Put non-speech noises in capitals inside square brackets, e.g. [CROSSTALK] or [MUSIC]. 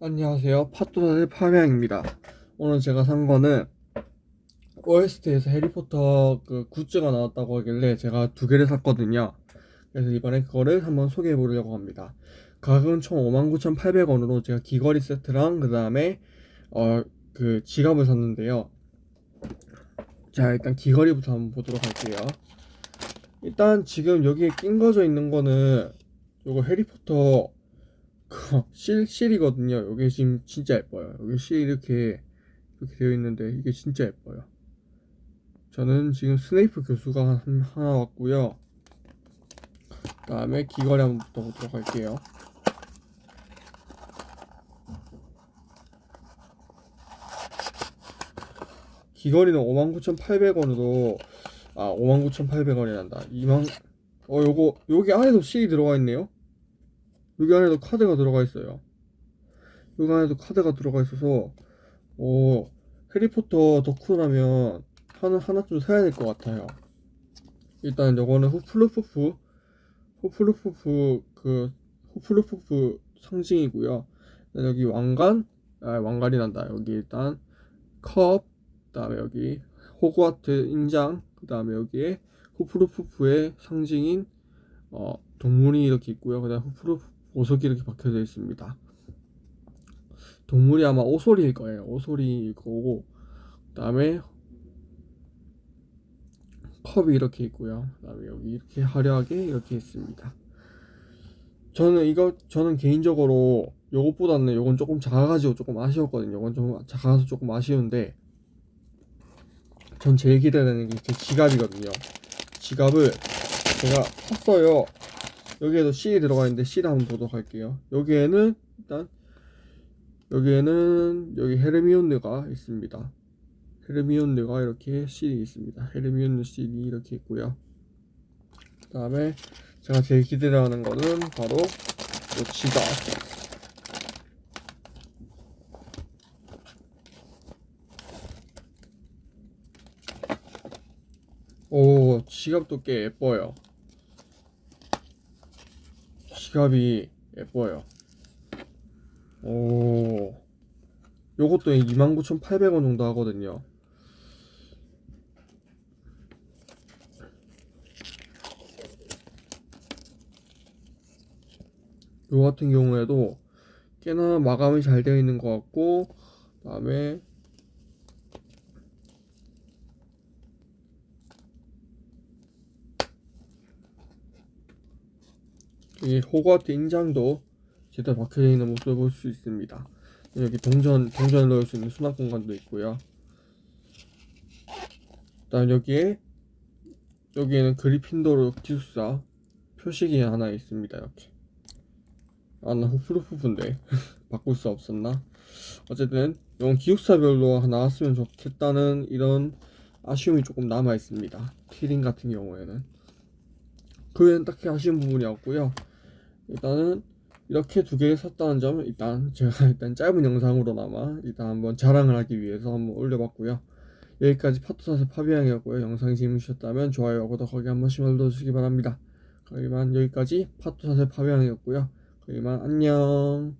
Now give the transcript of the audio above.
안녕하세요. 팟도사의 파명입니다. 오늘 제가 산 거는 OST에서 해리포터 그 굿즈가 나왔다고 하길래 제가 두 개를 샀거든요. 그래서 이번에 그거를 한번 소개해 보려고 합니다. 가격은 총 59,800원으로 제가 귀걸이 세트랑 그 다음에 어 그 지갑을 샀는데요. 자 일단 귀걸이부터 한번 보도록 할게요. 일단 지금 여기에 낀 거져 있는 거는 요거 해리포터 그 실, 실이거든요. 이게 지금 진짜 예뻐요. 여기 실 이렇게 이렇게 되어 있는데 이게 진짜 예뻐요. 저는 지금 스네이프 교수가 한- 하나 왔고요. 그 다음에 귀걸이 한번 붙어보도록 할게요. 귀걸이는 59,800원으로 아 59,800원이란다. 2만 어 요거 여기 안에도 실이 들어가 있네요. 여기 안에도 카드가 들어가 있어요. 여기 안에도 카드가 들어가 있어서 오 해리포터 덕후라면 하나 하나쯤 사야 될 것 같아요. 일단 요거는 후플루푸프 후플루푸프 그 후플루푸프 상징이고요. 여기 왕관 아 왕관이 난다. 여기 일단 컵 그 다음에 여기 호그와트 인장 그 다음에 여기에 후플루푸프의 상징인 어 동물이 이렇게 있고요. 그 다음 후플루프 보석이 이렇게 박혀져 있습니다. 동물이 아마 오소리일 거예요. 오소리일 거고, 그다음에 컵이 이렇게 있고요. 그다음에 여기 이렇게 화려하게 이렇게 있습니다. 저는 이거 저는 개인적으로 요것보다는 요건 조금 작아가지고 조금 아쉬웠거든요. 요건 좀 작아서 조금 아쉬운데, 전 제일 기대되는 게 제 지갑이거든요. 지갑을 제가 샀어요. 여기에도 C이 들어가 있는데 C를 한번 보도록 할게요. 여기에는 일단 여기에는 여기 헤르미온느가 있습니다. 헤르미온느가 이렇게 C이 있습니다. 헤르미온느 C이 이렇게 있고요. 그 다음에 제가 제일 기대하는 거는 바로 이 지갑. 오, 지갑도 꽤 예뻐요. 지갑이 예뻐요. 오, 요것도 29,800원 정도 하거든요. 요 같은 경우에도 꽤나 마감이 잘 되어 있는 것 같고, 그 다음에 이 호거트 인장도 제대로 박혀져 있는 모습을 볼 수 있습니다. 여기 동전 동전을 넣을 수 있는 수납 공간도 있고요. 그다음 여기에 여기에는 그리핀도르 기숙사 표식이 하나 있습니다. 이렇게 아나 후프루프인데 [LAUGHS] 바꿀 수 없었나? 어쨌든 이건 기숙사별로 나왔으면 좋겠다는 이런 아쉬움이 조금 남아 있습니다. 티링 같은 경우에는 그 외엔 딱히 아쉬운 부분이 없고요. 일단은 이렇게 두 개 샀다는 점 일단 제가 [LAUGHS] 일단 짧은 영상으로나마 일단 한번 자랑을 하기 위해서 한번 올려봤고요. 여기까지 파토사스 파비앙이었고요. 영상이 재밌으셨다면 좋아요, 구독하기 한 번씩 눌러주시기 바랍니다. 이만 여기까지 파토사스 파비앙이었고요. 이만 안녕.